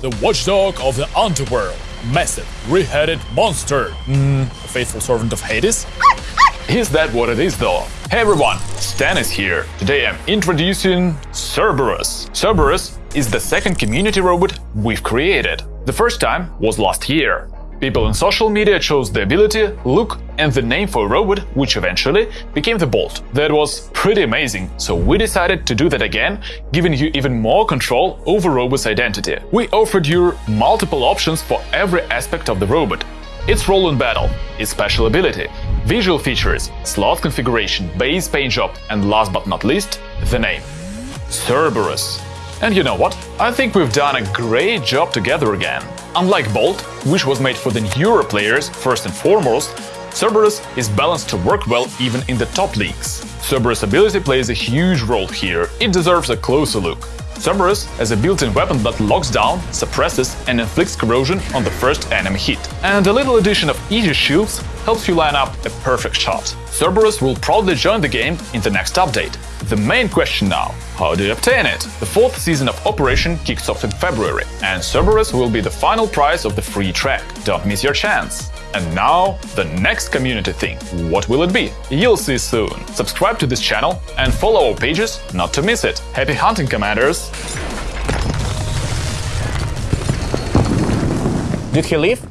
the watchdog of the underworld. Massive, three-headed monster. Hmm, a faithful servant of Hades? Is that what it is though? Hey everyone, Stan is here. Today I'm introducing Cerberus. Cerberus is the second community robot we've created. The first time was last year. People on social media chose the ability, look, and the name for a robot, which eventually became the Bolt. That was pretty amazing, so we decided to do that again, giving you even more control over robot's identity. We offered you multiple options for every aspect of the robot. Its role in battle, its special ability, visual features, slot configuration, base paint job, and last but not least, the name. Cerberus. And you know what? I think we've done a great job together again. Unlike Bolt, which was made for the newer players first and foremost, Cerberus is balanced to work well even in the top leagues. Cerberus' ability plays a huge role here, it deserves a closer look. Cerberus has a built-in weapon that locks down, suppresses and inflicts corrosion on the first enemy hit. And a little addition of Aegis shields helps you line up a perfect shot. Cerberus will probably join the game in the next update. The main question now how do you obtain it? The fourth season of Operation kicks off in February, and Cerberus will be the final prize of the free track. Don't miss your chance! And now, the next community thing. What will it be? You'll see soon. Subscribe to this channel and follow our pages not to miss it. Happy hunting, Commanders! Did he leave?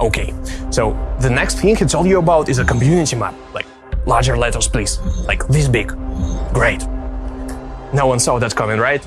Okay, so the next thing he told you about is a community map. Like, larger letters, please. Like this big. Great. No one saw that coming, right?